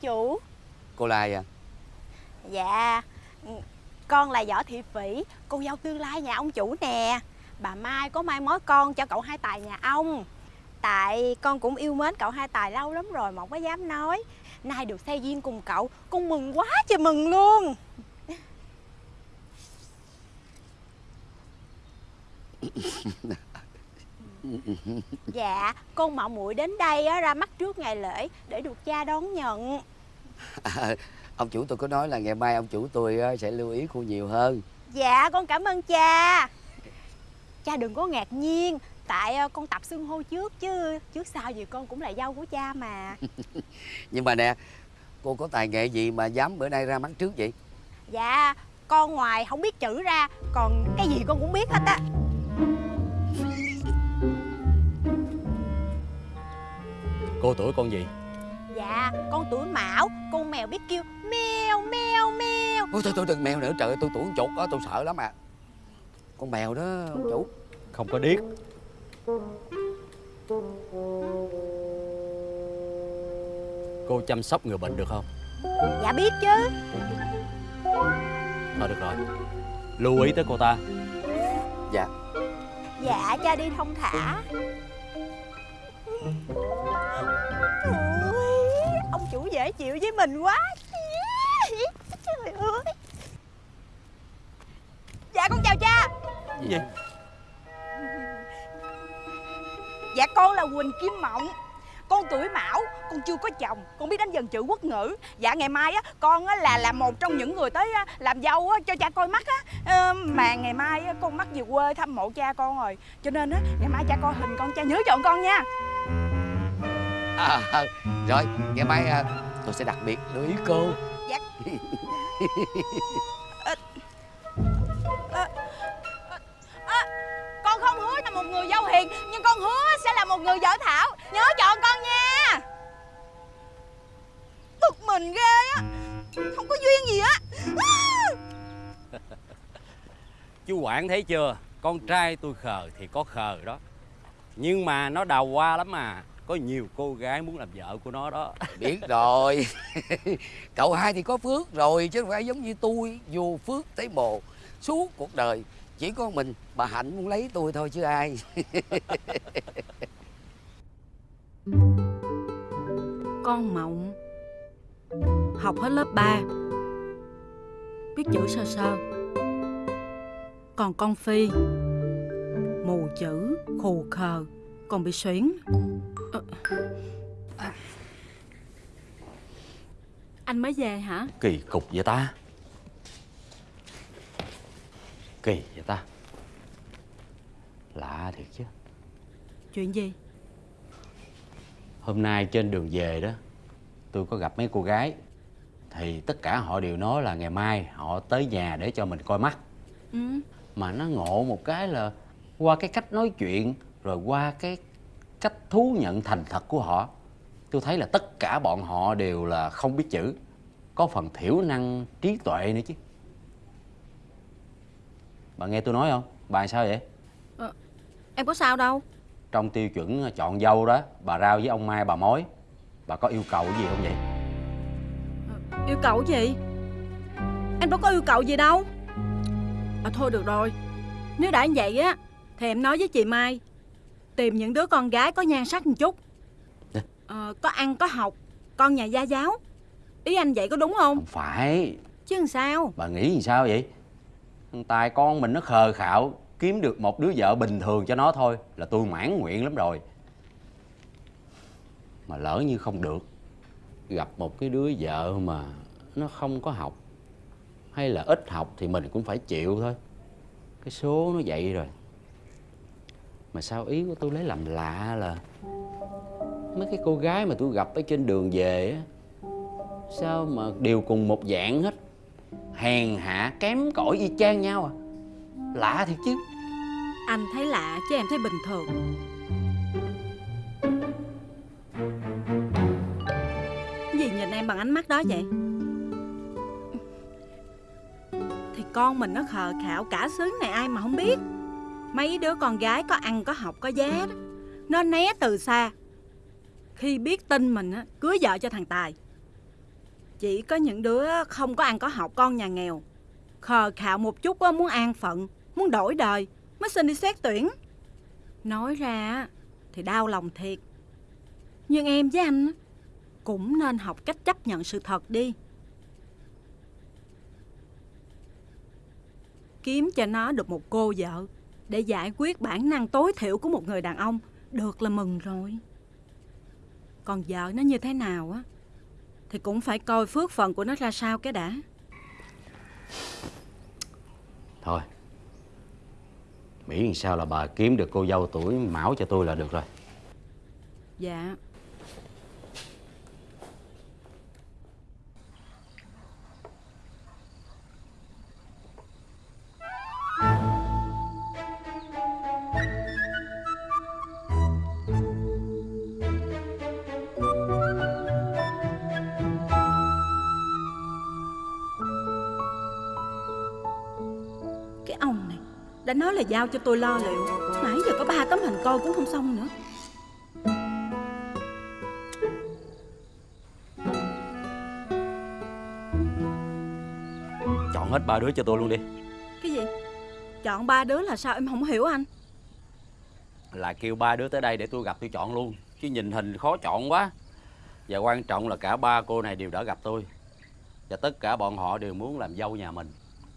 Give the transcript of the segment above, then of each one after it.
chủ. Cô là ai à? Dạ Con là Võ Thị Phỉ Cô dâu tương lai nhà ông chủ nè. Bà Mai có mai mối con cho cậu hai tài nhà ông. Tại con cũng yêu mến cậu hai tài lâu lắm rồi mà không có dám nói. Nay được xe duyên cùng cậu Con mừng quá trời mừng luôn Dạ con mạo muội đến đây á, ra mắt trước ngày lễ Để được cha đón nhận. À, Ông chủ tôi có nói là ngày mai ông chủ tôi sẽ lưu ý cô nhiều hơn. Dạ con cảm ơn cha. Cha đừng có ngạc nhiên Tại ờ, con tập xưng hô trước chứ Trước sau gì con cũng là dâu của cha mà. Nhưng mà nè Cô có tài nghệ gì mà dám bữa nay ra mắt trước vậy? Dạ Con ngoài không biết chữ ra Còn cái gì con cũng biết hết á Cô tuổi con gì? Dạ con tuổi mão. Con mèo biết kêu mèo mèo mèo. Ôi thôi thôi đừng mèo nữa. Trời ơi tôi tuổi con chuột đó tôi sợ lắm à Con mèo đó ông chủ Không có điếc. Cô chăm sóc người bệnh được không? Dạ biết chứ. Thôi được rồi. Lưu ý tới cô ta. Dạ. Dạ cha đi thông thả chủ dễ chịu với mình quá. Trời ơi Dạ con chào cha. Gì vậy Dạ con là Quỳnh Kim Mộng. Con tuổi Mão, con chưa có chồng Con biết đánh dần chữ quốc ngữ. Dạ ngày mai á, con á, là là một trong những người tới á, làm dâu á, cho cha coi mắt á. Ờ, Mà ngày mai á, con mắc về quê thăm mộ cha con rồi. Cho nên á, ngày mai cha coi hình con cha nhớ chọn con nha à, à, Rồi ngày mai à, tôi sẽ đặc biệt lưu ý cô. Dạ. Ờ, ờ, ờ, Con không hứa là một người dâu hiền Nhưng con hứa sẽ là một người vợ thảo. Nhớ chọn con nha. Bực mình ghê á. Không có duyên gì á. Chú Quản thấy chưa? Con trai tôi khờ thì có khờ đó. Nhưng mà nó đào hoa lắm mà Có nhiều cô gái muốn làm vợ của nó đó. Biết rồi. Cậu hai thì có phước rồi Chứ không phải giống như tôi Vô phước thấy mồ Suốt cuộc đời. Chỉ có mình bà Hạnh muốn lấy tôi thôi chứ ai. Con Mộng Học hết lớp 3 Biết chữ sơ sơ. Còn con Phi Mù chữ, khù khờ Còn bị xuyến Ờ. Anh mới về hả? Kỳ cục vậy ta Kỳ vậy ta Lạ thiệt chứ Chuyện gì? Hôm nay trên đường về đó Tôi có gặp mấy cô gái Thì tất cả họ đều nói là ngày mai Họ tới nhà để cho mình coi mắt Ừ. Mà nó ngộ một cái là Qua cái cách nói chuyện Rồi qua cái cách thú nhận thành thật của họ Tôi thấy là tất cả bọn họ đều là không biết chữ Có phần thiểu năng trí tuệ nữa chứ Bà nghe tôi nói không? Bà sao vậy? Em có sao đâu Trong tiêu chuẩn chọn dâu đó Bà rao với ông Mai bà mối Bà có yêu cầu gì không vậy? Yêu cầu gì? Em đâu có yêu cầu gì đâu À thôi được rồi Nếu đã như vậy á Thì em nói với chị Mai Tìm những đứa con gái có nhan sắc một chút. Ờ, Có ăn có học Con nhà gia giáo. Ý anh vậy có đúng không? Không phải. Chứ làm sao? Bà nghĩ gì sao vậy? Tài con mình nó khờ khạo Kiếm được một đứa vợ bình thường cho nó thôi Là tôi mãn nguyện lắm rồi. Mà lỡ như không được Gặp một cái đứa vợ mà Nó không có học Hay là ít học thì mình cũng phải chịu thôi. Cái số nó vậy rồi mà sao ý của tôi lấy làm lạ là Mấy cái cô gái mà tôi gặp ở trên đường về á, Sao mà đều cùng một dạng hết? Hèn hạ, kém cỏi y chang nhau à. Lạ thiệt chứ. Anh thấy lạ chứ em thấy bình thường. Gì nhìn em bằng ánh mắt đó vậy? Thì con mình nó khờ khạo cả xứ này ai mà không biết. Mấy đứa con gái có ăn có học có giá đó Nó né từ xa khi biết tin mình á, cưới vợ cho thằng Tài. Chỉ có những đứa không có ăn có học con nhà nghèo. Khờ khạo một chút á, muốn an phận, muốn đổi đời mới xin đi xét tuyển. Nói ra thì đau lòng thiệt. Nhưng em với anh cũng nên học cách chấp nhận sự thật đi. Kiếm cho nó được một cô vợ để giải quyết bản năng tối thiểu của một người đàn ông được là mừng rồi. Còn vợ nó như thế nào á thì cũng phải coi phước phần của nó ra sao cái đã. Thôi Miễn sao là bà kiếm được cô dâu tuổi mão cho tôi là được rồi Dạ. Giao cho tôi lo liệu. Nãy giờ có ba tấm hình coi cũng không xong nữa. Chọn hết ba đứa cho tôi luôn đi. Cái gì? Chọn ba đứa là sao em không hiểu anh? Là kêu ba đứa tới đây để tôi gặp tôi chọn luôn Chứ nhìn hình khó chọn quá. Và quan trọng là cả ba cô này đều đã gặp tôi. Và tất cả bọn họ đều muốn làm dâu nhà mình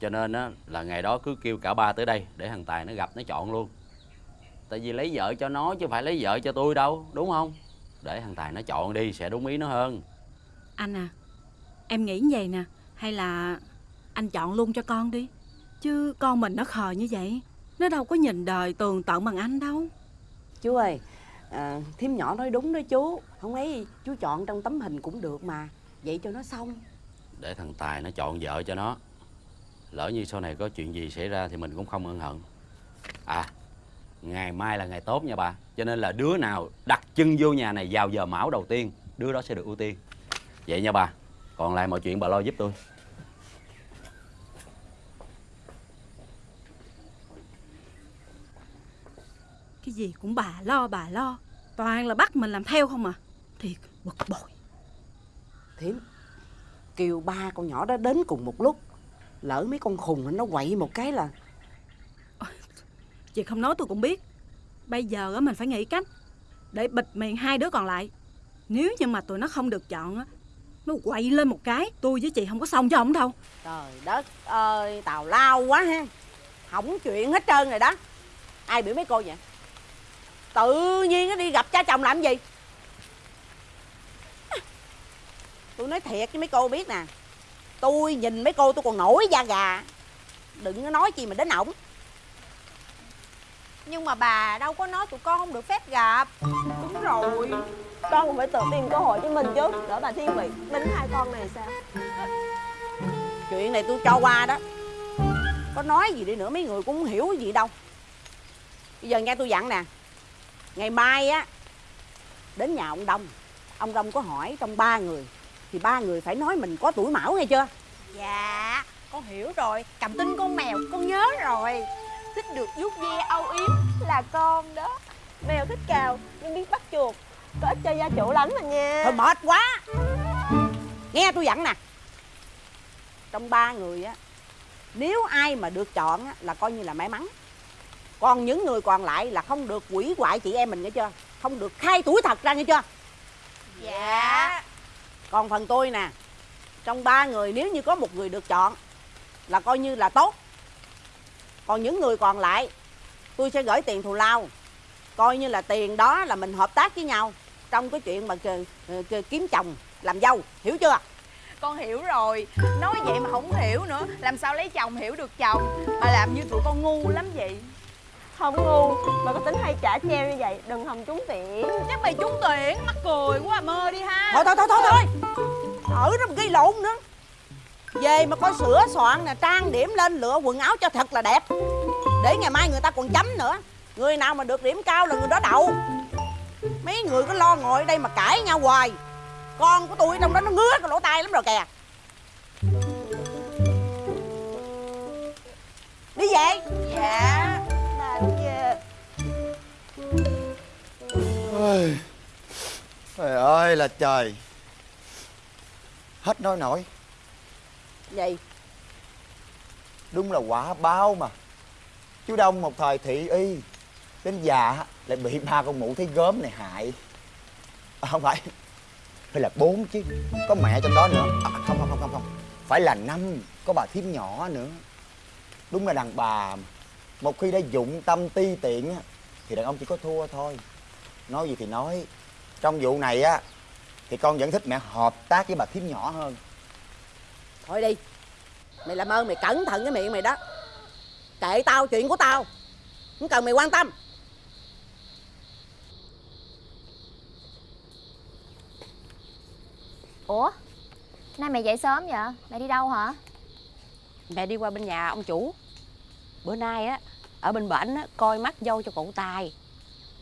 Cho nên á, là ngày đó cứ kêu cả ba tới đây Để thằng Tài nó gặp nó chọn luôn. Tại vì lấy vợ cho nó chứ phải lấy vợ cho tôi đâu Đúng không? Để thằng Tài nó chọn đi sẽ đúng ý nó hơn. Anh à Em nghĩ như vậy nè Hay là anh chọn luôn cho con đi? Chứ con mình nó khờ như vậy Nó đâu có nhìn đời tường tận bằng anh đâu. Chú ơi, à, thím nhỏ nói đúng đó chú. Không ấy chú chọn trong tấm hình cũng được mà. Vậy cho nó xong. Để thằng Tài nó chọn vợ cho nó Lỡ như sau này có chuyện gì xảy ra Thì mình cũng không ân hận. À Ngày mai là ngày tốt nha bà. Cho nên là đứa nào đặt chân vô nhà này vào giờ mão đầu tiên Đứa đó sẽ được ưu tiên. Vậy nha bà. Còn lại mọi chuyện bà lo giúp tôi. Cái gì cũng bà lo bà lo. Toàn là bắt mình làm theo không à. Thiệt bực bội. Thím Kêu ba con nhỏ đó đến cùng một lúc Lỡ mấy con khùng nó quậy một cái là Chị không nói tôi cũng biết. Bây giờ á mình phải nghĩ cách Để bịt miệng hai đứa còn lại. Nếu như mà tụi nó không được chọn á Nó quậy lên một cái Tôi với chị không có xong cho ổng đâu. Trời đất ơi, tào lao quá ha. Hỏng chuyện hết trơn rồi đó. Ai biểu mấy cô vậy? Tự nhiên nó đi gặp cha chồng làm gì? Tôi nói thiệt với mấy cô biết nè Tôi nhìn mấy cô tôi còn nổi da gà. Đừng có nói chi mà đến ổng. Nhưng mà bà đâu có nói tụi con không được phép gặp. Đúng rồi. Con cũng phải tự tìm cơ hội cho mình chứ. Đỡ bà thiên vị tính hai con này sao? Chuyện này tôi cho qua đó. Có nói gì đi nữa mấy người cũng không hiểu gì đâu. Bây giờ nghe tôi dặn nè. Ngày mai á Đến nhà ông Đông. Ông Đông có hỏi trong ba người. Thì ba người phải nói mình có tuổi mão nghe chưa Dạ con hiểu rồi. Cầm tinh con mèo con nhớ rồi. Thích được vuốt ve âu yếm là con đó. Mèo thích cào nhưng biết bắt chuột. Có ích cho gia chủ lắm mà nha. Thôi mệt quá. Nghe tôi dặn nè. Trong ba người á Nếu ai mà được chọn á, là coi như là may mắn. Còn những người còn lại là không được quỷ hoại chị em mình nghe chưa? Không được khai tuổi thật ra nghe chưa? Dạ. Còn phần tôi nè Trong ba người nếu như có một người được chọn Là coi như là tốt. Còn những người còn lại Tôi sẽ gửi tiền thù lao. Coi như là tiền đó là mình hợp tác với nhau Trong cái chuyện mà kì- kiếm chồng làm dâu. Hiểu chưa? Con hiểu rồi. Nói vậy mà không hiểu nữa. Làm sao lấy chồng hiểu được chồng? Bà làm như tụi con ngu lắm vậy. Không ngu mà có tính hay trả treo như vậy đừng hòng trúng tiễn Chắc mày trúng tuyển Mắc cười quá à, mơ đi ha. Thôi thôi thôi thôi thôi Ở đó mà gây lộn nữa. Về mà có sửa soạn nè Trang điểm lên lựa quần áo cho thật là đẹp. Để ngày mai người ta còn chấm nữa. Người nào mà được điểm cao là người đó đậu. Mấy người cứ lo ngồi ở đây mà cãi nhau hoài. Con của tôi trong đó nó ngứa cái lỗ tai lắm rồi kìa. Đi về. Dạ bà kia Trời ơi là trời Hết nói nổi. Gì Đúng là quả báo mà. Chú Đông một thời thị y Đến già lại bị ba con mụ thấy gớm này hại. À, Không phải. Phải là bốn chứ. Có mẹ trong đó nữa. À, Không không không không không. Phải là năm. Có bà thím nhỏ nữa. Đúng là đàn bà mà. Một khi đã dụng tâm ti tiện á Thì đàn ông chỉ có thua thôi. Nói gì thì nói. Trong vụ này á Thì con vẫn thích mẹ hợp tác với bà thím nhỏ hơn. Thôi đi. Mày làm ơn mày cẩn thận cái miệng mày đó. Kệ tao chuyện của tao. Không cần mày quan tâm. Ủa? Nay mẹ dậy sớm vậy? Mẹ đi đâu hả? Mẹ đi qua bên nhà ông chủ. Bữa nay á Ở bên bển á Coi mắt dâu cho cậu Tài.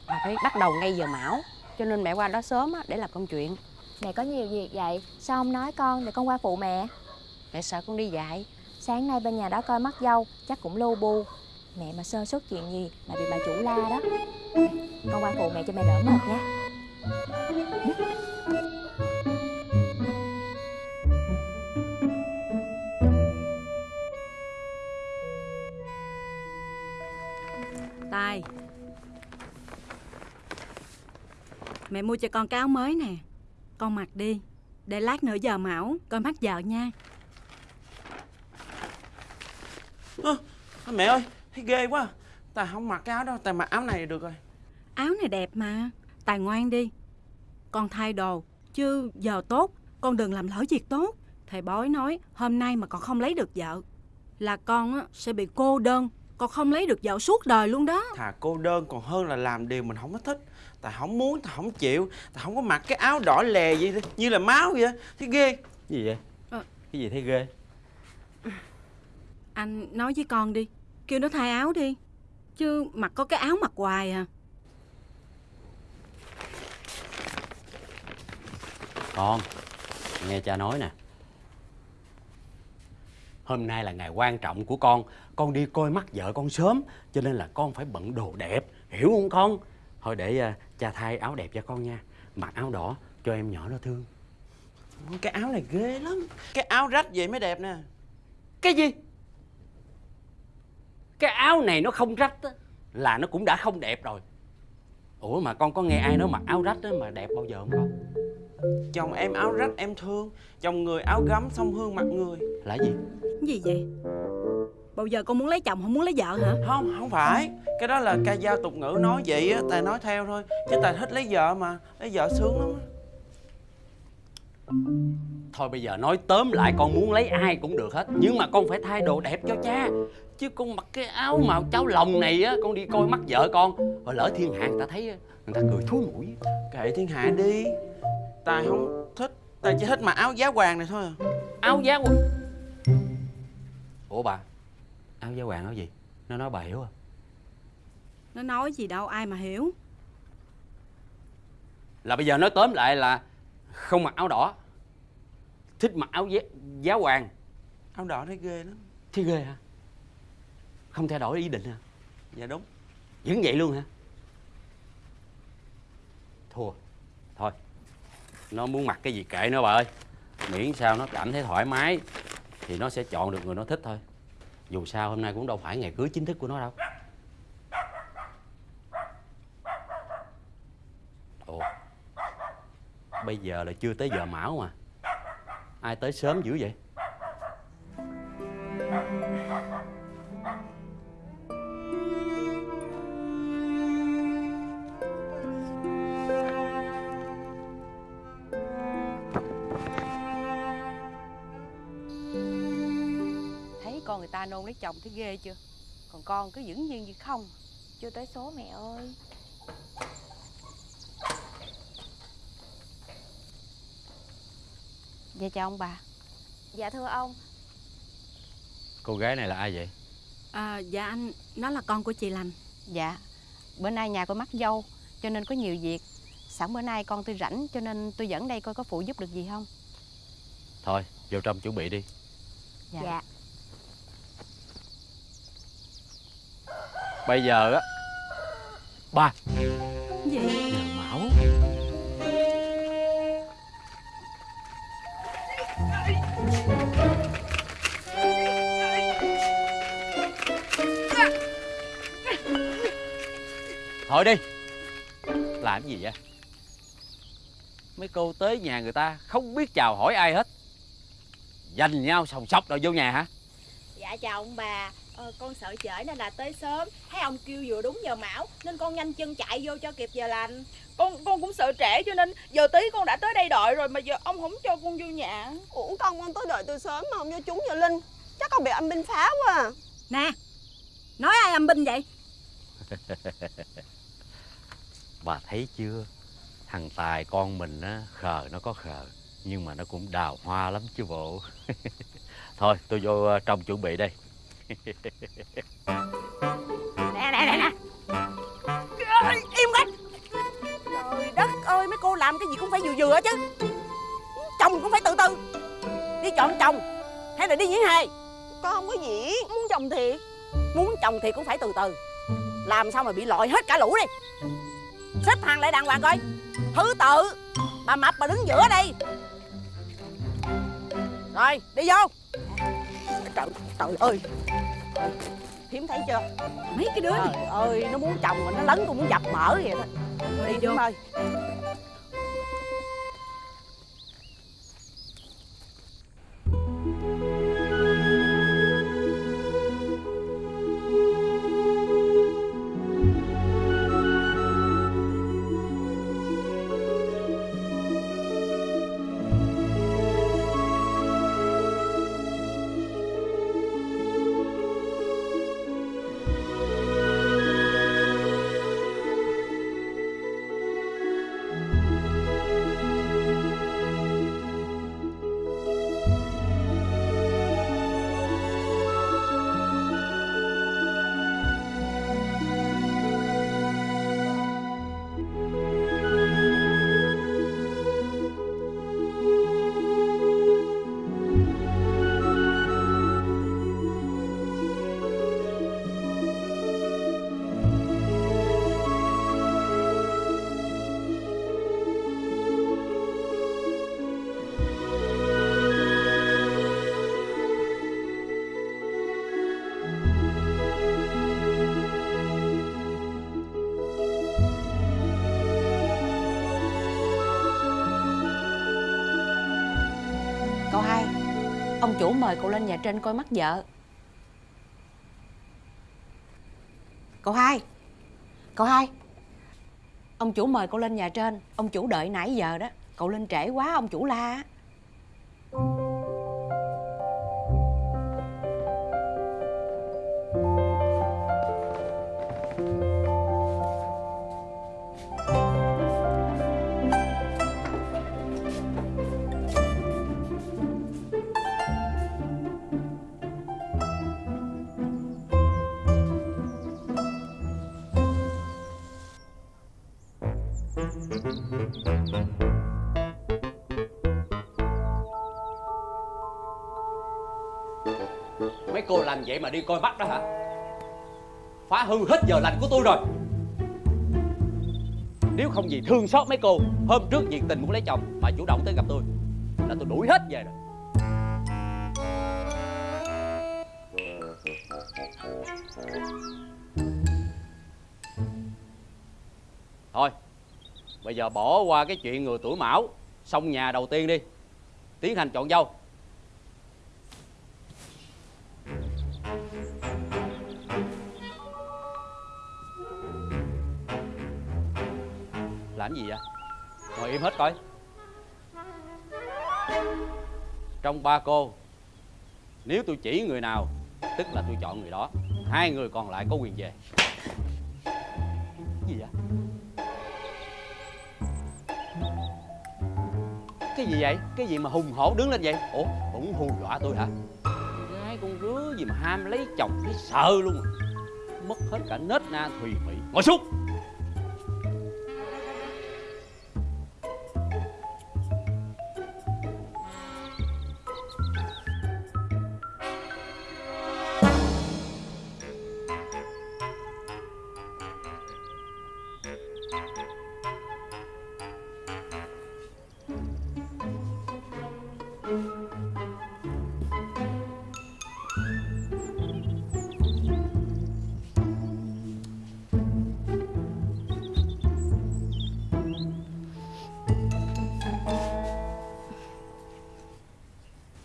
Mà phải bắt đầu ngay giờ mão Cho nên mẹ qua đó sớm á Để làm công chuyện Mẹ có nhiều việc vậy Sao không nói con để con qua phụ mẹ? Mẹ sợ con đi dạy. Sáng nay bên nhà đó coi mắt dâu Chắc cũng lu bu. Mẹ mà sơ suất chuyện gì là bị bà chủ la đó. Con qua phụ mẹ cho mẹ đỡ mệt nha. Tài. Mẹ mua cho con cái áo mới nè Con mặc đi. Để lát nữa giờ mão Coi mắt vợ nha. Ơ, mẹ ơi, thấy ghê quá. Tài không mặc cái áo đâu, tài mặc áo này được rồi. Áo này đẹp mà. Tài ngoan đi. Con thay đồ Chứ giờ tốt Con đừng làm lỡ việc tốt. Thầy bói nói hôm nay mà con không lấy được vợ Là con á, sẽ bị cô đơn. Con không lấy được vợ suốt đời luôn đó. Thà cô đơn còn hơn là làm điều mình không có thích. Tài không muốn, tài không chịu, tài không có mặc cái áo đỏ lè gì như là máu vậy. Thấy ghê. Gì vậy? Ờ. Cái gì thấy ghê? Anh nói với con đi Kêu nó thay áo đi Chứ mặc có cái áo mặc hoài à Con, nghe cha nói nè. Hôm nay là ngày quan trọng của con, con đi coi mắt vợ con sớm, cho nên là con phải bận đồ đẹp, hiểu không con? Thôi để à, cha thay áo đẹp cho con nha. Mặc áo đỏ cho em nhỏ nó thương. Cái áo này ghê lắm. Cái áo rách vậy mới đẹp nè. Cái gì? Cái áo này nó không rách á, là nó cũng đã không đẹp rồi. Ủa mà con có nghe ai nói mặc áo rách á mà đẹp bao giờ không con? Chồng em áo rách em thương, chồng người áo gấm song hương mặt người. Là gì? Cái gì vậy Bao giờ con muốn lấy chồng không muốn lấy vợ hả Không, không phải. Cái đó là ca dao tục ngữ nói vậy á, tài nói theo thôi. Chứ tài thích lấy vợ mà, lấy vợ sướng lắm. á. Thôi bây giờ nói tóm lại con muốn lấy ai cũng được hết Nhưng mà con phải thay đồ đẹp cho cha Chứ con mặc cái áo màu cháo lòng này á Con đi coi mắt vợ con Rồi lỡ thiên hạ người ta thấy á, Người ta cười thúi mũi Kệ thiên hạ đi. Tài không thích, tài chỉ thích mặc áo giá hoàng này thôi à. Áo giá quần Ủa bà Áo giá hoàng áo gì? Nó nói bà hiểu à? Nó nói gì đâu ai mà hiểu? Là bây giờ nói tóm lại là Không mặc áo đỏ. Thích mặc áo giá, giá hoàng. Áo đỏ thấy ghê lắm. Thì ghê hả? Không thay đổi ý định hả? Dạ đúng. Vẫn vậy luôn hả? Thua. Thôi. Nó muốn mặc cái gì kệ nó bà ơi. Miễn sao nó cảm thấy thoải mái Thì nó sẽ chọn được người nó thích thôi dù sao hôm nay cũng đâu phải ngày cưới chính thức của nó đâu. Ồ, Bây giờ là chưa tới giờ mão mà Ai tới sớm dữ vậy? Ta nôn lấy chồng thấy ghê chưa? Còn con cứ vững nhiên như không. Chưa tới số mẹ ơi. Dạ chào ông bà. Dạ thưa ông. Cô gái này là ai vậy? À, Dạ anh Nó là con của chị lành. Dạ Bữa nay nhà coi mắt dâu Cho nên có nhiều việc. Sẵn bữa nay con tôi rảnh Cho nên tôi dẫn đây coi có phụ giúp được gì không? Thôi vô trong chuẩn bị đi. Dạ. Dạ bây giờ á. Ba. Gì? Giờ thôi đi. Làm gì vậy? Mấy cô tới nhà người ta không biết chào hỏi ai hết. Dành nhau sòng sóc rồi vô nhà hả? Dạ chào ông bà. Ờ, Con sợ trễ nên là tới sớm. Thấy ông kêu vừa đúng giờ mão Nên con nhanh chân chạy vô cho kịp giờ lành. Con con cũng sợ trễ cho nên giờ tí con đã tới đây đợi rồi mà giờ ông không cho con vô nhà. Ủa con con tới đợi từ sớm mà không cho chúng giờ Linh. Chắc con bị âm binh phá quá à. Nè Nói ai âm binh vậy? Bà thấy chưa? Thằng tài con mình á khờ nó có khờ nhưng mà nó cũng đào hoa lắm chứ bộ thôi, tôi vô ờ, trong chuẩn bị đây. Nè nè nè nè. Im cái Trời đất ơi, mấy cô làm cái gì cũng phải vừa vừa chứ. Chồng cũng phải từ từ. Đi chọn chồng, Hay là đi diễn hề Con không có diễn, Muốn chồng thì, Muốn chồng thì cũng phải từ từ. Làm sao mà bị lội hết cả lũ đi. Xếp hàng lại đàng hoàng coi. Thứ tự, Bà mập bà đứng giữa đây. Rồi, đi vô. Trời, trời ơi. Thiếm thấy chưa? Mấy cái đứa này. Trời ơi nó muốn chồng mà nó lấn tôi muốn dập mỡ vậy đó. Đi vô. Ơi Ông chủ mời cậu lên nhà trên coi mắt vợ. Cậu hai. Cậu hai. Ông chủ mời cậu lên nhà trên Ông chủ đợi nãy giờ đó. Cậu lên trễ quá ông chủ la cô làm vậy mà đi coi mắt đó hả? Phá hư hết giờ lành của tôi rồi. Nếu không gì thương xót mấy cô, hôm trước nhiệt tình muốn lấy chồng mà chủ động tới gặp tôi, là tôi đuổi hết về rồi. Thôi, bây giờ bỏ qua cái chuyện người tuổi mão, xong nhà đầu tiên đi. Tiến hành chọn dâu. Làm gì vậy? Ngồi im hết coi. Trong ba cô, nếu tôi chỉ người nào, tức là tôi chọn người đó, hai người còn lại có quyền về. Cái gì vậy? Cái gì vậy? Cái gì mà hùng hổ đứng lên vậy? Ủa, cũng hù dọa tôi hả? Gái con rứa gì mà ham lấy chồng, thấy sợ luôn. À. mất hết cả nết na, thùy mị. Ngồi xuống!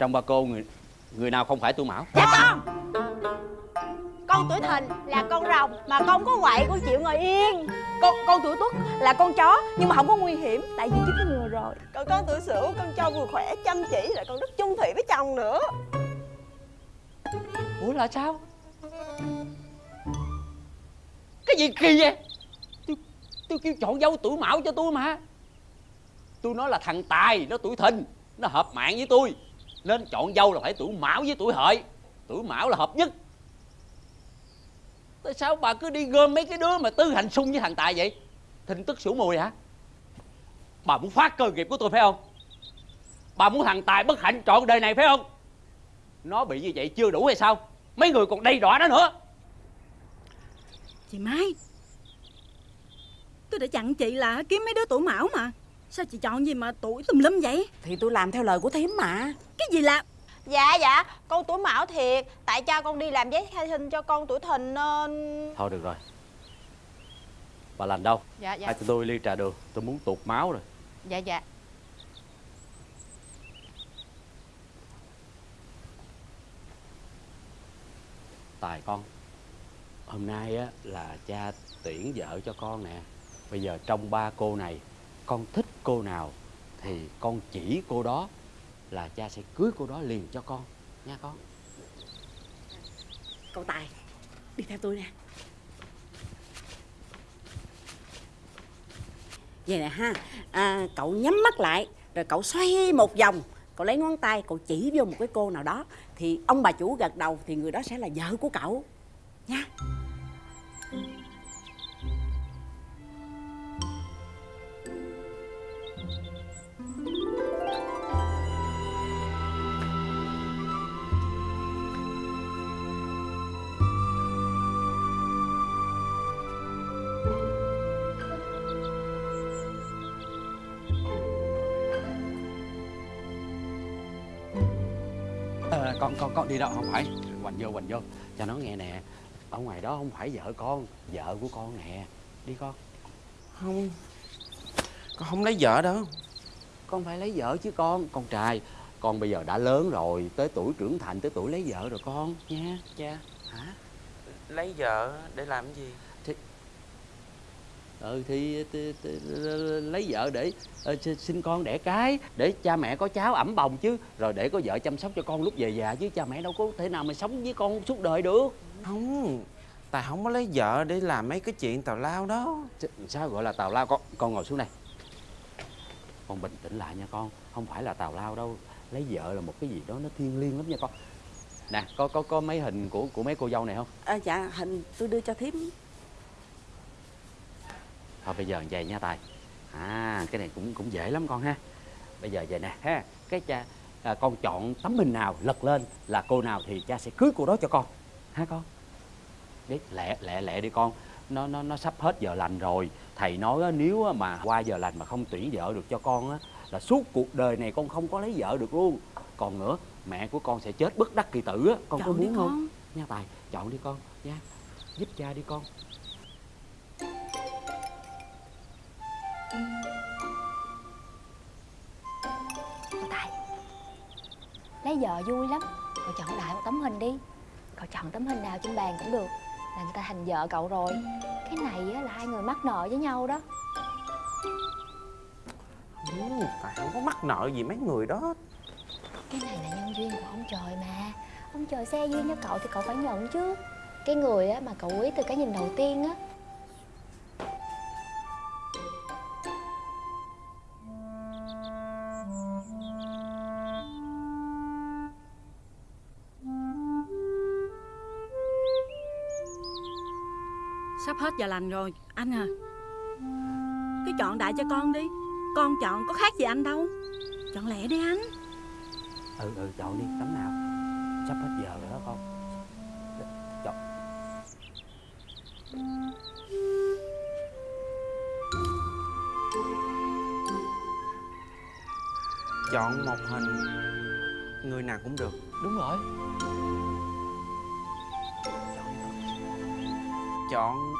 Trong ba cô người người nào không phải tuổi mão? Dạ con. Con tuổi thìn là con rồng Mà con có quậy con chịu ngồi yên. Con con tuổi tuất là con chó nhưng mà không có nguy hiểm tại vì chích ngừa rồi. Còn con tuổi sửu con cho vừa khỏe chăm chỉ lại còn rất chung thủy với chồng nữa. Ủa là sao? Cái gì kỳ vậy? Tôi tôi kêu chọn dâu tuổi mão cho tôi mà. Tôi nói là thằng tài nó tuổi thìn nó hợp mạng với tôi nên chọn dâu là phải tuổi mão với tuổi hợi. Tuổi mão là hợp nhất. Tại sao bà cứ đi gom mấy cái đứa mà tư hành xung với thằng tài vậy? Thình tức sửu mùi hả? Bà muốn phát cơ nghiệp của tôi phải không? Bà muốn thằng tài bất hạnh trọn đời này phải không? Nó bị như vậy chưa đủ hay sao? Mấy người còn đầy đọa nó nữa. Chị Mai, Tôi đã dặn chị là kiếm mấy đứa tuổi mão mà. Sao chị chọn gì mà tuổi tùm lum vậy? Thì tôi làm theo lời của thím mà. Cái gì là Dạ dạ con tuổi mão thiệt. Tại cha con đi làm giấy khai sinh cho con tuổi thìn nên thôi được rồi. Bà lành đâu? Dạ dạ. Hai tụi tôi ly trà đường. Tôi muốn tụt máu rồi. Dạ dạ. Tài con hôm nay á là cha tuyển vợ cho con nè. Bây giờ trong ba cô này con thích cô nào thì con chỉ cô đó là cha sẽ cưới cô đó liền cho con nha con. Cậu Tài Đi theo tôi nè. Vậy nè ha à, Cậu nhắm mắt lại Rồi cậu xoay một vòng Cậu lấy ngón tay Cậu chỉ vô một cái cô nào đó Thì ông bà chủ gật đầu Thì người đó sẽ là vợ của cậu Nha. Con con con đi đâu không phải. Hoành vô hoành vô. Cho nó nghe nè ở ngoài đó không phải vợ con vợ của con nè. Đi con. Không. Con không lấy vợ đâu. Con phải lấy vợ chứ con. Con trai con bây giờ đã lớn rồi tới tuổi trưởng thành tới tuổi lấy vợ rồi con nha cha. Hả Lấy vợ để làm gì ừ thì, lấy vợ để ờ, sinh- con đẻ cái để cha mẹ có cháu ẩm bồng chứ. Rồi để có vợ chăm sóc cho con lúc về già chứ cha mẹ đâu có thể nào mà sống với con suốt đời được. Không Tài không có lấy vợ để làm mấy cái chuyện tào lao đó. Sao gọi là tào lao? Con con ngồi xuống đây. Con bình tĩnh lại nha con không phải là tào lao đâu. Lấy vợ là một cái gì đó nó thiêng liêng lắm nha con. Nè có có có mấy hình của của mấy cô dâu này không? À, Dạ hình tôi đưa cho thím thôi bây giờ vậy nha tài. À cái này cũng cũng dễ lắm con ha. Bây giờ vậy nè ha. Cái cha à, con chọn tấm hình nào lật lên là cô nào thì cha sẽ cưới cô đó cho con. Ha con? Đi lẹ lẹ lẹ đi con. Nó nó nó sắp hết giờ lành rồi. Thầy nói á, nếu mà qua giờ lành mà không tuyển vợ được cho con á là suốt cuộc đời này con không có lấy vợ được luôn. Còn nữa mẹ của con sẽ chết bất đắc kỳ tử á. Con có Chọn đi muốn không? nha tài chọn đi con. Nha giúp cha đi con Lấy vợ vui lắm. Cậu chọn đại một tấm hình đi. Cậu chọn tấm hình nào trên bàn cũng được. Là người ta thành vợ cậu rồi. Cái này á, là hai người mắc nợ với nhau đó. Ừ, Tài không có mắc nợ gì mấy người đó. Cái này là nhân duyên của ông trời mà. Ông trời xe duyên cho cậu thì cậu phải nhận chứ. Cái người á, mà cậu quý từ cái nhìn đầu tiên á Sắp hết giờ lành rồi Anh à. Cứ chọn đại cho con đi. Con chọn có khác gì anh đâu. Chọn lẹ đi anh. Ừ ừ chọn đi. Tấm nào? Sắp hết giờ rồi đó con. Chọn. Chọn một hình. Người nào cũng được. Đúng rồi Chọn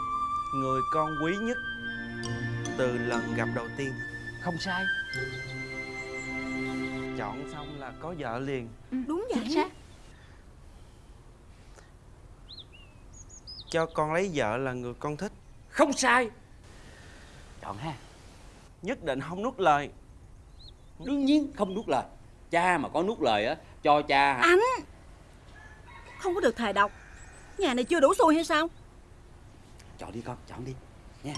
người con quý nhất Từ lần gặp đầu tiên. Không sai. Chọn xong là có vợ liền. Đúng chính vậy xác. Cho con lấy vợ là người con thích. Không sai. Chọn ha. Nhất định không nuốt lời. Đương nhiên không nuốt lời. Cha mà có nuốt lời á Cho cha hả? Anh! Không có được thề độc. Nhà này chưa đủ xui hay sao Chọn đi con, chọn đi. Nha.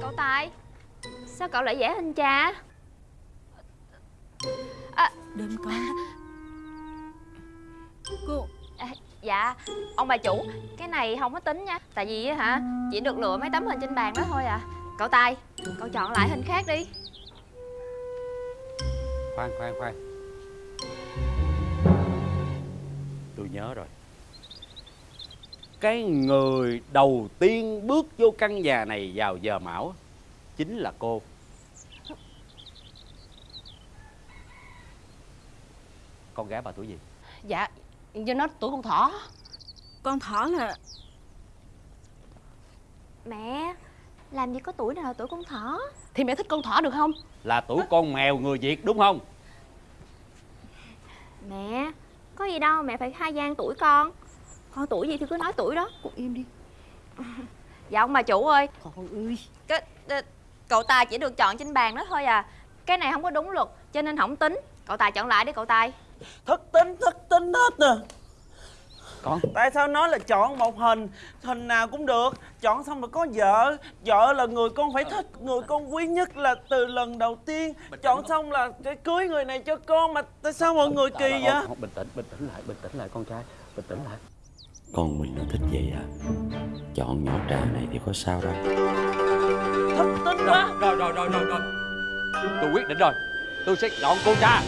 Cậu Tài Sao cậu lại vẽ hình cha Đêm con Cô à, Dạ Ông bà chủ Cái này không có tính nha Tại vì á hả Chỉ được lựa mấy tấm hình trên bàn đó thôi à. Cậu Tài Cậu chọn lại hình khác đi. Khoan, khoan, khoan Cái người đầu tiên bước vô căn nhà này vào giờ mão Chính là cô. Con gái bà tuổi gì? Dạ Do nó tuổi con thỏ. Con thỏ là Mẹ Làm gì có tuổi nào là tuổi con thỏ? Thì mẹ thích con thỏ được không? Là tuổi con mèo người Việt đúng không? Mẹ Có gì đâu mẹ phải khai gian tuổi con Con tuổi gì thì cứ nói tuổi đó. Con im đi. Dạ ông bà chủ ơi. Con ơi cái, Cậu Tài chỉ được chọn trên bàn đó thôi à. Cái này không có đúng luật Cho nên không tính. Cậu Tài chọn lại đi cậu Tài. Thất tính thất tính hết nè. Con. Tại sao nói là chọn một hình hình nào cũng được. Chọn xong rồi có vợ. Vợ là người con phải thích người con quý nhất là từ lần đầu tiên. Chọn xong là phải cưới người này cho con mà. Tại sao mọi người kỳ vậy? Bình tĩnh, bình tĩnh lại, bình tĩnh lại con trai. Bình tĩnh lại Con mình nó thích vậy à? Chọn nhỏ trà này thì có sao đâu. Thất tính quá. Rồi, rồi, rồi, rồi, rồi Tôi quyết định rồi. Tôi sẽ chọn cô cha.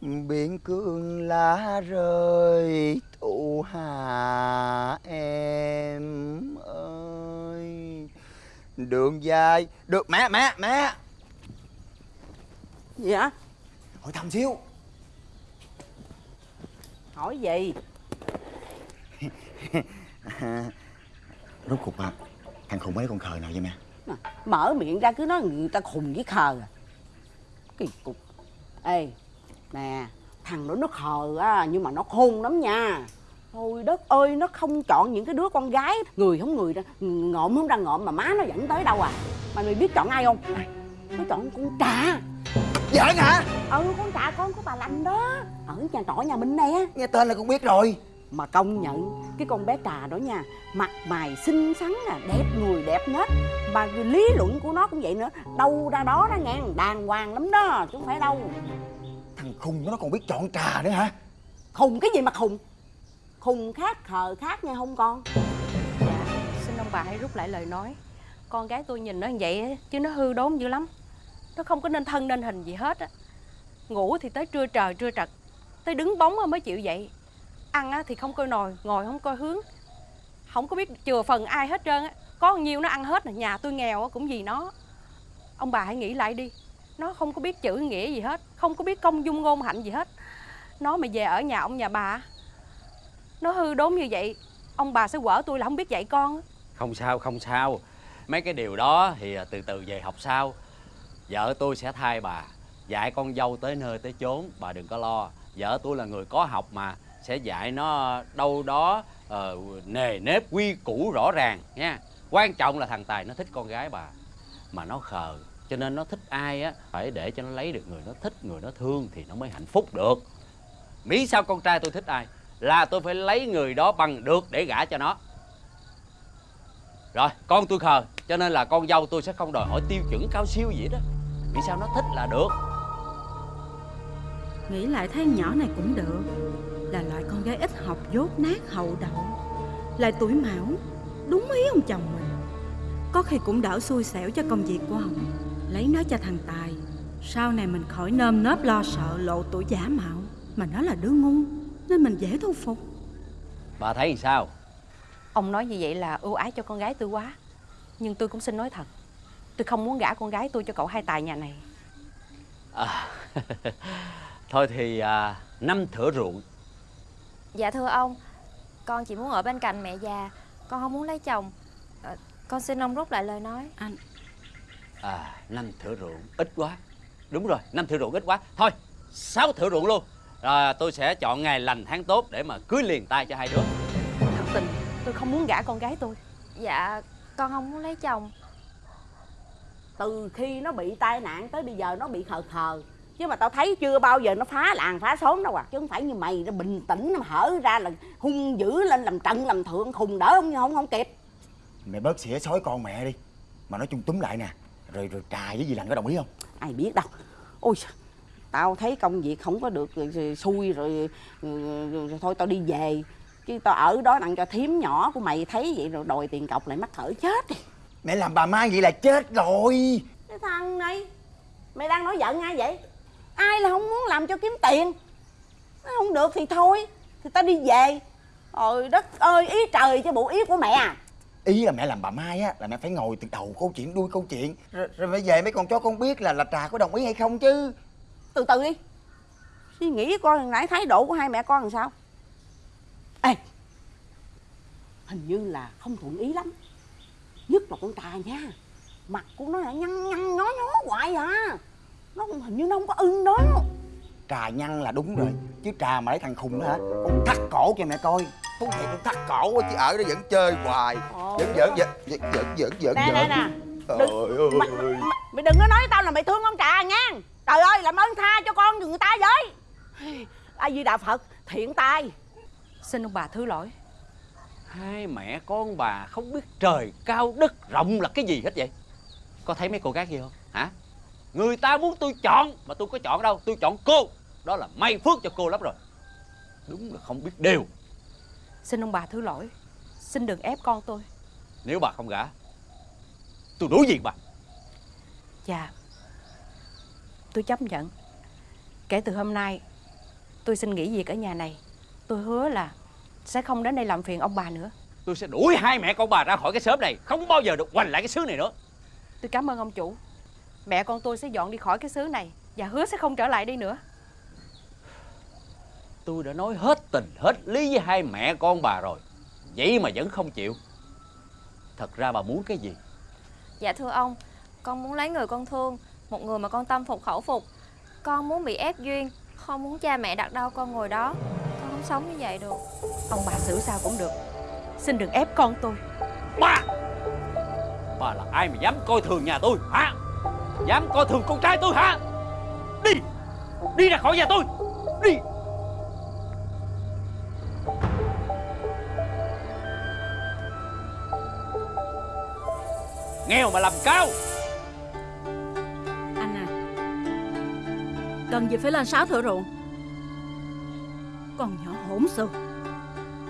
Biển cương lá rơi thu hà em ơi. Đường dài. Được mẹ mẹ mẹ Gì hả? hỏi thăm xíu. Hỏi gì? rốt cuộc à thằng khùng mấy con khờ nào vậy mẹ? Mở miệng ra cứ nói người ta khùng với khờ à. Kỳ cục. Ê Nè Thằng đó nó khờ á Nhưng mà nó khôn lắm nha. Thôi đất ơi Nó không chọn những cái đứa con gái Người không người ra Ngộm không ra ngộm Mà má nó dẫn tới đâu à. Mà mày biết chọn ai không? Nó chọn con trà giỡn hả? Ừ con trà con của bà lành đó. Ở nhà trọ nhà mình nè. Nghe tên là con biết rồi. Mà công nhận Cái con bé trà đó nha Mặt mày xinh xắn nè Đẹp người đẹp nết. Mà cái lý luận của nó cũng vậy nữa Đâu ra đó đó nghe Đàng hoàng lắm đó Chứ không phải đâu. Thằng khùng nó còn biết chọn trà nữa hả? Khùng cái gì mà khùng? Khùng khác khờ khác nha không con? Dạ Xin ông bà hãy rút lại lời nói. Con gái tôi nhìn nó như vậy á, Chứ nó hư đốn dữ lắm nó không có nên thân nên hình gì hết á. Ngủ thì tới trưa trời trưa trật Tới đứng bóng á mới chịu dậy. Ăn á thì không coi nồi Ngồi không coi hướng. Không có biết chừa phần ai hết trơn á. Có nhiêu nó ăn hết nè Nhà tôi nghèo cũng vì nó. Ông bà hãy nghĩ lại đi. Nó không có biết chữ nghĩa gì hết Không có biết công dung ngôn hạnh gì hết. Nó mà về ở nhà ông nhà bà Nó hư đốn như vậy Ông bà sẽ quở tôi là không biết dạy con. Không sao, không sao. Mấy cái điều đó thì à, từ từ về học sau. Vợ tôi sẽ thay bà Dạy con dâu tới nơi tới chốn Bà đừng có lo. Vợ tôi là người có học mà Sẽ dạy nó đâu đó uh, Nề nếp quy củ rõ ràng nha. Quan trọng là thằng Tài nó thích con gái bà Mà nó khờ Cho nên nó thích ai á Phải để cho nó lấy được người nó thích Người nó thương thì nó mới hạnh phúc được. Mỹ sao con trai tôi thích ai? Là tôi phải lấy người đó bằng được để gả cho nó. Rồi con tôi khờ Cho nên là con dâu tôi sẽ không đòi hỏi tiêu chuẩn cao siêu gì đó. Vì sao nó thích là được? Nghĩ lại thấy nhỏ này cũng được. Là loại con gái ít học dốt nát hậu đậu. Lại tuổi mão Đúng ý ông chồng mình. Có khi cũng đỡ xui xẻo cho công việc của ông. Lấy nó cho thằng Tài. Sau này mình khỏi nơm nớp lo sợ lộ tuổi giả mạo. Mà nó là đứa ngu Nên mình dễ thu phục. Bà thấy thì sao? Ông nói như vậy là ưu ái cho con gái tôi quá. Nhưng tôi cũng xin nói thật Tôi không muốn gả con gái tôi cho cậu hai tài nhà này. À, Thôi thì à, năm thửa ruộng. Dạ thưa ông Con chỉ muốn ở bên cạnh mẹ già Con không muốn lấy chồng. Ờ, Con xin ông rút lại lời nói. Anh. À năm thửa ruộng ít quá. Đúng rồi năm thửa ruộng ít quá. Thôi sáu thửa ruộng luôn. Rồi tôi sẽ chọn ngày lành tháng tốt Để mà cưới liền tay cho hai đứa. Thật tình tôi không muốn gả con gái tôi. Dạ con không muốn lấy chồng từ khi nó bị tai nạn tới bây giờ nó bị khờ khờ. Chứ mà tao thấy chưa bao giờ nó phá làng phá xóm đâu à. Chứ không phải như mày nó bình tĩnh nó hở ra là hung dữ lên làm trận làm thượng khùng đỡ không không không kịp. Mẹ bớt xỉa xói con mẹ đi. Mà nói chung túm lại nè. Rồi rồi trà với dì Lành có đồng ý không? Ai biết đâu. Ôi tao thấy công việc không có được rồi, xui rồi, rồi, rồi, rồi thôi tao đi về. Chứ tao ở đó đặng cho thím nhỏ của mày thấy vậy rồi đòi tiền cọc lại mắc cỡ chết đi Mẹ làm bà Mai vậy là chết rồi. Cái thằng này mày đang nói giận ai vậy? Ai là không muốn làm cho kiếm tiền? Nó không được thì thôi thì tao đi về. Trời đất ơi ý trời chứ bộ ý của mẹ à. Ý là mẹ làm bà Mai á Là mẹ phải ngồi từ đầu câu chuyện đuôi câu chuyện. Rồi, rồi phải về mấy con chó con biết là là trà có đồng ý hay không chứ. Từ từ đi. Suy nghĩ coi hồi nãy thái độ của hai mẹ con làm sao? Ê hình như là không thuận ý lắm nhất là con trà nha. Mặt của nó là nhăn nhăn nhó nhó hoài à. Nó không- hình như nó không có ưng đó. Trà nhăn là đúng rồi Chứ trà mà lấy thằng khùng đó hả? Con thắt cổ cho mẹ coi. Thú thiệt con thắt cổ quá chứ ở đó vẫn chơi hoài. Giỡn giỡn giỡn giỡn giỡn giỡn giỡn nè nè nè. Trời Đừng- mày, ơi. mày, mày đừng có nói với tao là mày thương con trà nha. Trời ơi làm ơn tha cho con người ta với. A di đà phật thiện tai Xin ông bà thứ lỗi Hai mẹ con bà không biết trời cao đất rộng là cái gì hết vậy? Có thấy mấy cô gái kia không? Hả? Người ta muốn tôi chọn Mà tôi có chọn đâu? Tôi chọn cô. Đó là may phước cho cô lắm rồi. Đúng là không biết điều Xin ông bà thứ lỗi. Xin đừng ép con tôi. Nếu bà không gả Tôi đối diện bà. Dạ. Tôi chấp nhận. Kể từ hôm nay Tôi xin nghỉ việc ở nhà này. Tôi hứa là Sẽ không đến đây làm phiền ông bà nữa. Tôi sẽ đuổi hai mẹ con bà ra khỏi cái xóm này Không bao giờ được quanh lại cái xứ này nữa. Tôi cảm ơn ông chủ. Mẹ con tôi sẽ dọn đi khỏi cái xứ này Và hứa sẽ không trở lại đây nữa. Tôi đã nói hết tình hết lý với hai mẹ con bà rồi. Vậy mà vẫn không chịu. Thật ra bà muốn cái gì? Dạ thưa ông Con muốn lấy người con thương Một người mà con tâm phục khẩu phục. Con muốn bị ép duyên Không muốn cha mẹ đặt đâu con ngồi đó không sống như vậy được. Ông bà xử sao cũng được. Xin đừng ép con tôi. Bà Bà là ai mà dám coi thường nhà tôi hả? Dám coi thường con trai tôi hả? Đi! Đi ra khỏi nhà tôi! Đi! Nghèo mà làm cao! Anh à Cần gì phải lên sáu thửa ruộng con nhỏ hỗn xược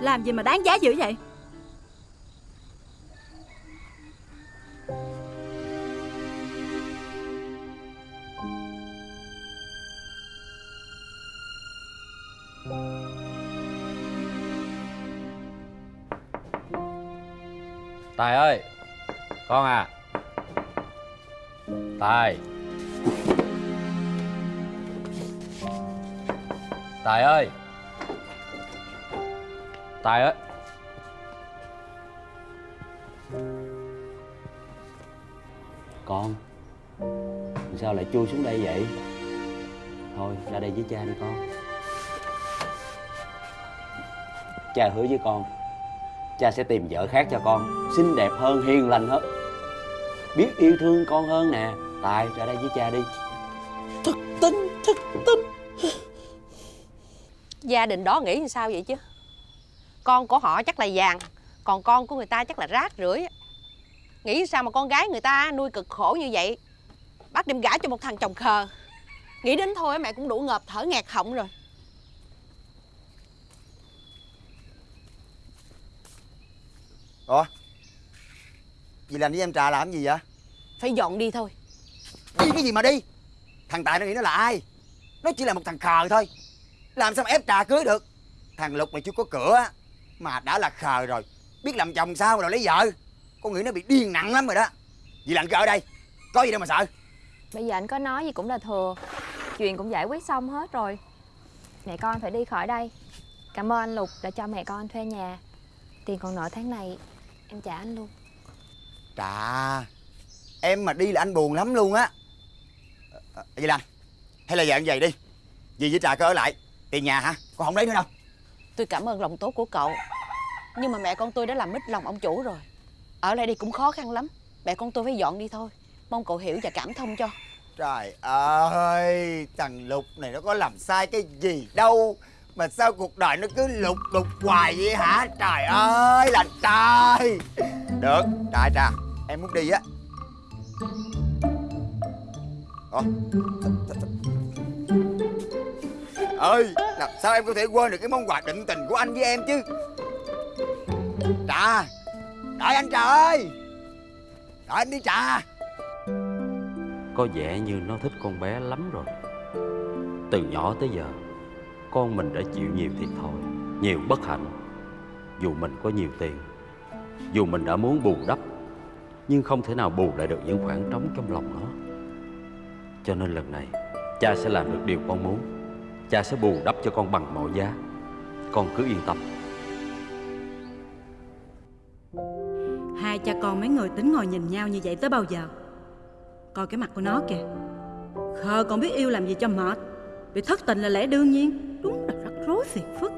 Làm gì mà đáng giá dữ vậy? Hứa với con. Cha sẽ tìm vợ khác cho con Xinh đẹp hơn, hiền lành hơn. Biết yêu thương con hơn nè Tài ra đây với cha đi. Thực tính, thực tính. Gia đình đó nghĩ như sao vậy chứ? Con của họ chắc là vàng Còn con của người ta chắc là rác rưởi. Nghĩ sao mà con gái người ta nuôi cực khổ như vậy? Bắt đem gả cho một thằng chồng khờ. Nghĩ đến thôi mẹ cũng đủ ngợp thở nghẹt họng rồi ủa? Dì làm với em trà làm gì vậy? Phải dọn đi thôi. Đi cái gì mà đi? Thằng tài nó nghĩ nó là ai? Nó chỉ là một thằng khờ thôi. Làm sao mà ép trà cưới được? Thằng lục mày chưa có cửa mà đã là khờ rồi. Biết làm chồng sao rồi lấy vợ? Con nghĩ nó bị điên nặng lắm rồi đó. Dì làm cái ở đây. Có gì đâu mà sợ. Bây giờ anh có nói gì cũng là thừa. Chuyện cũng giải quyết xong hết rồi. Mẹ con phải đi khỏi đây. Cảm ơn anh Lục đã cho mẹ con thuê nhà. Tiền còn nợ tháng này Em trả anh luôn. Trà em mà đi là anh buồn lắm luôn á. Ờ, vậy làm hay là dạng vậy đi. Dì với trà cứ ở lại tiền nhà hả? Con không lấy nữa đâu. Tôi cảm ơn lòng tốt của cậu. Nhưng mà mẹ con tôi đã làm mít lòng ông chủ rồi. Ở lại đây cũng khó khăn lắm. Mẹ con tôi phải dọn đi thôi. Mong cậu hiểu và cảm thông cho. Trời ơi, thằng Lục này nó có làm sai cái gì đâu mà sao cuộc đời nó cứ lục đục hoài vậy hả? Trời ơi là trời Được, trà trà, em muốn đi á. Ủa? ơi làm sao em có thể quên được cái món quà định tình của anh với em chứ? Trà, đợi anh Trà ơi. Đợi anh đi Trà. Có vẻ như nó thích con bé lắm rồi. Từ nhỏ tới giờ con mình đã chịu nhiều thiệt thòi, Nhiều bất hạnh. Dù mình có nhiều tiền, Dù mình đã muốn bù đắp, Nhưng không thể nào bù lại được những khoảng trống trong lòng nó. Cho nên lần này, Cha sẽ làm được điều con muốn. Cha sẽ bù đắp cho con bằng mọi giá. Con cứ yên tâm. Hai cha con mấy người tính ngồi nhìn nhau như vậy tới bao giờ? Coi cái mặt của nó kìa. Khờ, còn biết yêu làm gì cho mệt. Bị thất tình là lẽ đương nhiên. Đúng là rắc rối phiền phức.